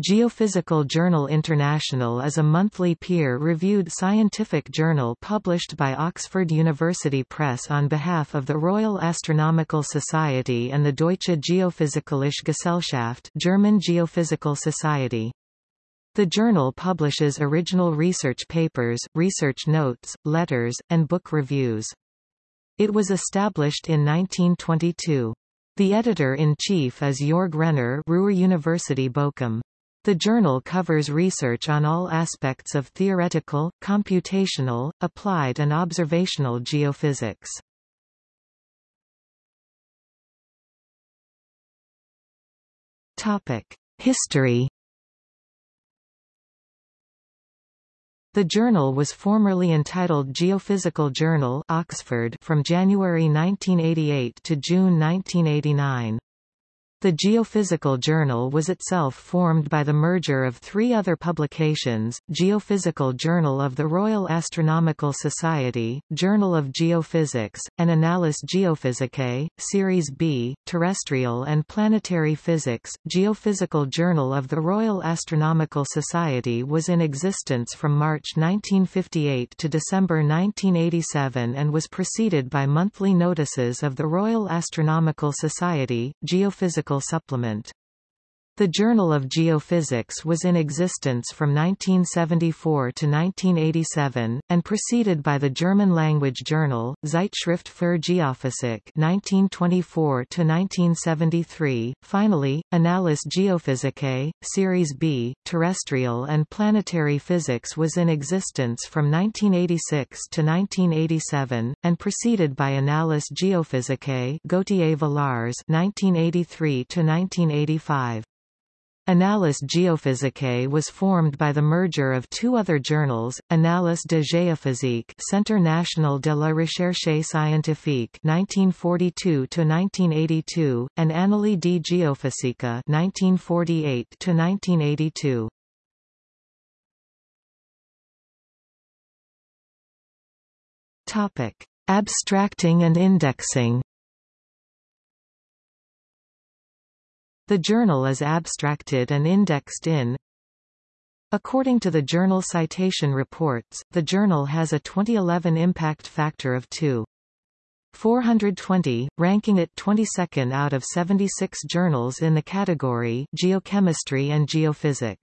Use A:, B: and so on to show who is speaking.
A: Geophysical Journal International is a monthly peer-reviewed scientific journal published by Oxford University Press on behalf of the Royal Astronomical Society and the Deutsche Geophysikalische Gesellschaft German Geophysical Society. The journal publishes original research papers, research notes, letters, and book reviews. It was established in 1922. The editor-in-chief is Jörg Renner Ruhr University Bochum. The journal covers research on all aspects of theoretical, computational, applied and observational geophysics. History The journal was formerly entitled Geophysical Journal Oxford from January 1988 to June 1989. The Geophysical Journal was itself formed by the merger of three other publications, Geophysical Journal of the Royal Astronomical Society, Journal of Geophysics, and Annales Geophysicae, Series B, Terrestrial and Planetary Physics. Geophysical Journal of the Royal Astronomical Society was in existence from March 1958 to December 1987 and was preceded by monthly notices of the Royal Astronomical Society, Geophysical supplement. The Journal of Geophysics was in existence from 1974 to 1987, and preceded by the German-language journal, Zeitschrift für Geophysik 1924 to 1973. Finally, Annales Geophysicae, Series B, Terrestrial and Planetary Physics was in existence from 1986 to 1987, and preceded by Annales Geophysicae Gautier-Villars 1983 to 1985. Annales Geophysicae was formed by the merger of two other journals, Annales de Géophysique Centre National de la Recherche Scientifique 1942–1982, and Annali di Geofisica 1948–1982. Abstracting and indexing The journal is abstracted and indexed in According to the Journal Citation Reports, the journal has a 2011 impact factor of 2. 420, ranking it 22nd out of 76 journals in the category Geochemistry and Geophysic.